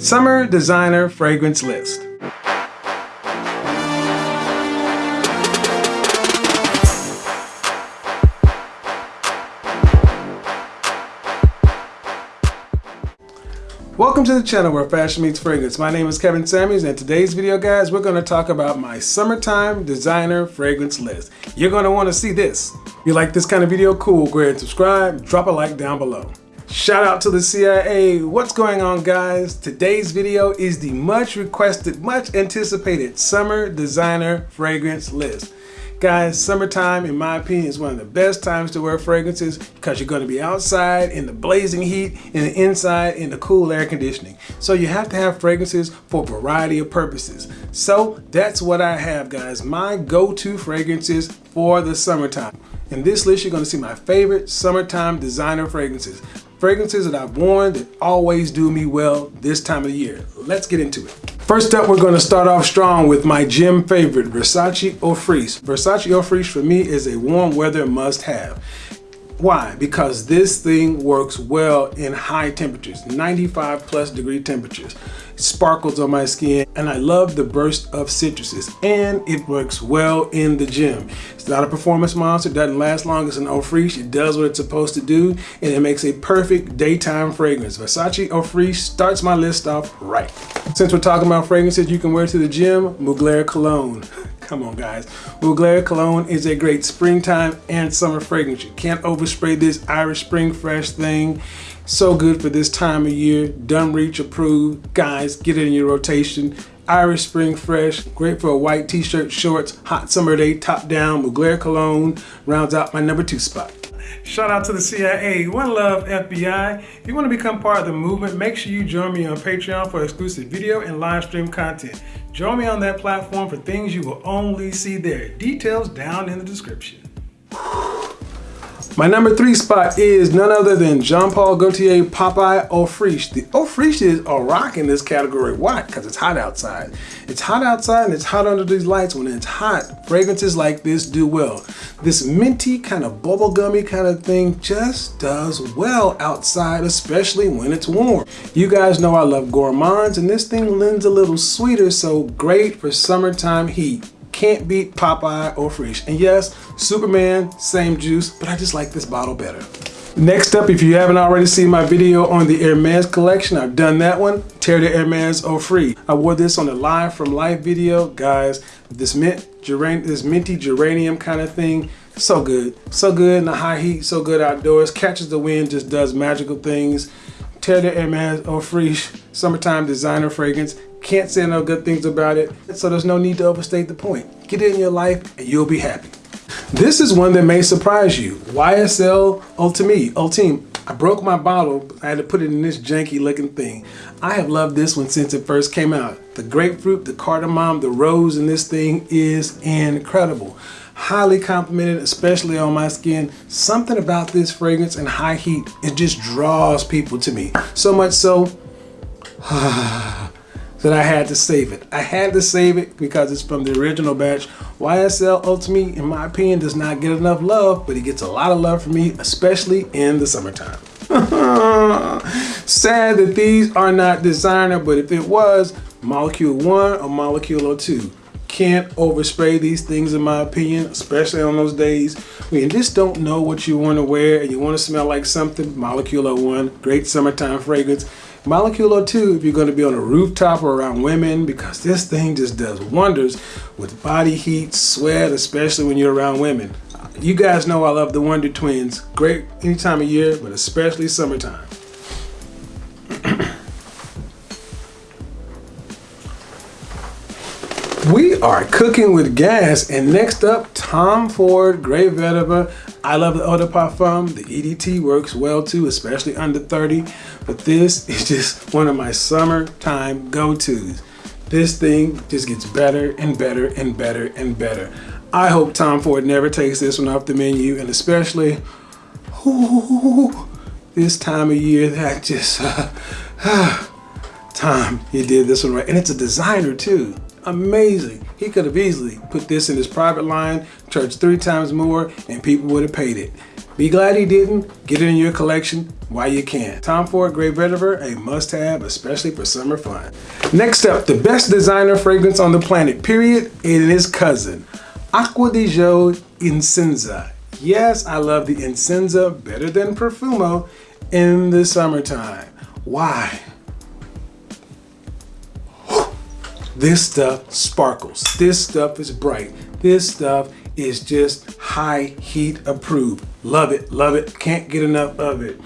Summer Designer Fragrance List. Welcome to the channel where fashion meets fragrance. My name is Kevin Samuels and today's video guys, we're gonna talk about my summertime designer fragrance list. You're gonna wanna see this. If you like this kind of video, cool, go ahead and subscribe, drop a like down below. Shout out to the CIA. What's going on guys? Today's video is the much requested, much anticipated summer designer fragrance list. Guys, summertime, in my opinion, is one of the best times to wear fragrances because you're going to be outside in the blazing heat and inside in the cool air conditioning. So you have to have fragrances for a variety of purposes. So that's what I have, guys. My go-to fragrances for the summertime. In this list, you're going to see my favorite summertime designer fragrances. Fragrances that I've worn that always do me well this time of the year. Let's get into it. First up, we're going to start off strong with my gym favorite, Versace Eau Fraiche. Versace Eau Fraiche for me is a warm weather must have. Why? Because this thing works well in high temperatures, 95 plus degree temperatures. It sparkles on my skin and I love the burst of citruses and it works well in the gym. It's not a performance monster, it doesn't last long as an Eau Fraiche. It does what it's supposed to do and it makes a perfect daytime fragrance. Versace Eau Fraiche starts my list off right. Since we're talking about fragrances you can wear to the gym, Mugler Cologne. Come on guys. Mugler Cologne is a great springtime and summer fragrance. You can't overspray this Irish Spring Fresh thing. So good for this time of year. Done Reach approved. Guys, get it in your rotation. Irish Spring Fresh, great for a white t-shirt, shorts, hot summer day, top down. Mugler Cologne rounds out my number two spot. Shout out to the CIA. One love, FBI. If you want to become part of the movement, make sure you join me on Patreon for exclusive video and live stream content. Join me on that platform for things you will only see there. Details down in the description. My number three spot is none other than Jean Paul Gaultier Popeye Eau Fraiche. The Eau Fraiche is a rock in this category. Why? Because it's hot outside. It's hot outside and it's hot under these lights. When it's hot, fragrances like this do well. This minty kind of bubblegummy kind of thing just does well outside, especially when it's warm. You guys know I love gourmands and this thing lends a little sweeter, so great for summertime heat can't beat Popeye Eau Fraiche. And yes, Superman, same juice, but I just like this bottle better. Next up, if you haven't already seen my video on the Hermes collection, I've done that one. Terre de Hermes Eau Fraiche. I wore this on the Live from Life video. Guys, this mint, geran this minty geranium kind of thing, so good. So good in the high heat, so good outdoors. Catches the wind, just does magical things. Terre de Hermes Eau Fraiche, summertime designer fragrance. Can't say no good things about it, so there's no need to overstate the point. Get it in your life and you'll be happy. This is one that may surprise you. YSL Ultime. Ultime. I broke my bottle. I had to put it in this janky looking thing. I have loved this one since it first came out. The grapefruit, the cardamom, the rose in this thing is incredible. Highly complimented, especially on my skin. Something about this fragrance and high heat, it just draws people to me. So much so, that I had to save it. I had to save it because it's from the original batch. YSL Ultimate, in my opinion, does not get enough love, but it gets a lot of love from me, especially in the summertime. Sad that these are not designer, but if it was, Molecule 1 or Molecule 2. Can't overspray these things in my opinion, especially on those days when you just don't know what you want to wear and you want to smell like something. Molecule 1, great summertime fragrance. Molecule 2 if you're going to be on a rooftop or around women because this thing just does wonders with body heat, sweat, especially when you're around women. You guys know I love the Wonder Twins. Great any time of year, but especially summertime. we are cooking with gas and next up Tom Ford Grey Vetiver I love the Eau de Parfum. The EDT works well too, especially under 30. But this is just one of my summertime go-tos. This thing just gets better and better and better and better. I hope Tom Ford never takes this one off the menu and especially ooh, this time of year that just, uh, Tom, you did this one right. And it's a designer too amazing. He could have easily put this in his private line, charged three times more, and people would have paid it. Be glad he didn't. Get it in your collection while you can. Tom Ford Grey Vetiver, a must-have, especially for summer fun. Next up, the best designer fragrance on the planet, period, and his cousin, Acqua di Gio Essenza. Yes, I love the Essenza better than Profumo in the summertime. Why? This stuff sparkles. This stuff is bright. This stuff is just high heat approved. Love it, love it, can't get enough of it.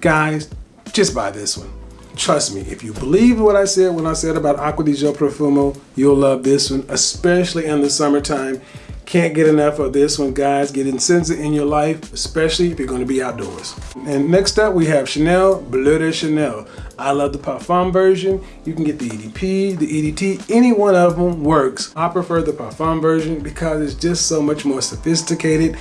Guys, just buy this one. Trust me, if you believe what I said when I said about Acqua di Gio Profumo, you'll love this one, especially in the summertime. Can't get enough of this one, guys. Get Essenza in your life, especially if you're going to be outdoors. And next up, we have Chanel Bleu de Chanel. I love the Parfum version. You can get the EDP, the EDT, any one of them works. I prefer the Parfum version because it's just so much more sophisticated.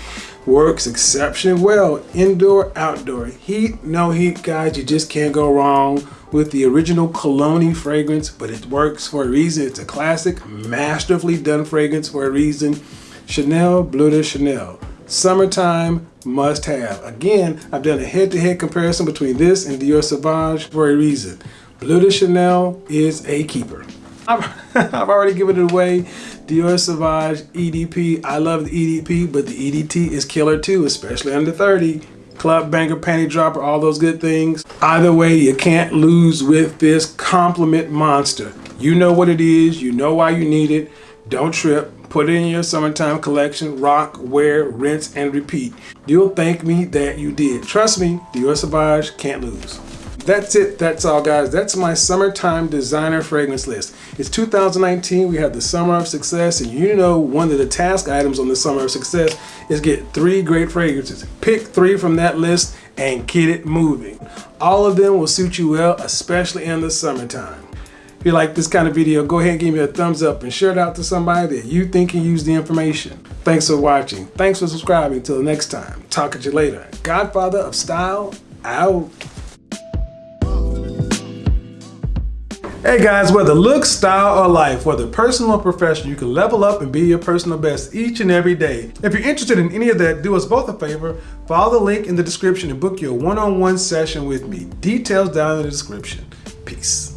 Works exceptionally well, indoor, outdoor. Heat, no heat, guys. You just can't go wrong with the original Cologne fragrance, but it works for a reason. It's a classic, masterfully done fragrance for a reason. Chanel Bleu de Chanel. Summertime must have. Again, I've done a head-to-head -head comparison between this and Dior Sauvage for a reason. Bleu de Chanel is a keeper. I've, I've already given it away. Dior Sauvage EDP. I love the EDP, but the EDT is killer too, especially under 30. Club banger, panty dropper, all those good things. Either way, you can't lose with this compliment monster. You know what it is. You know why you need it. Don't trip. Put it in your summertime collection, rock, wear, rinse, and repeat. You'll thank me that you did. Trust me, Dior Sauvage can't lose. That's it. That's all, guys. That's my summertime designer fragrance list. It's 2019. We have the summer of success, and you know one of the task items on the summer of success is get three great fragrances. Pick three from that list and get it moving. All of them will suit you well, especially in the summertime. If you like this kind of video, go ahead and give me a thumbs up and share it out to somebody that you think can use the information. Thanks for watching. Thanks for subscribing. Until next time. Talk to you later. Godfather of Style, out. Hey guys, whether look, style, or life, whether personal or professional, you can level up and be your personal best each and every day. If you're interested in any of that, do us both a favor, follow the link in the description and book your one-on-one -on -one session with me. Details down in the description. Peace.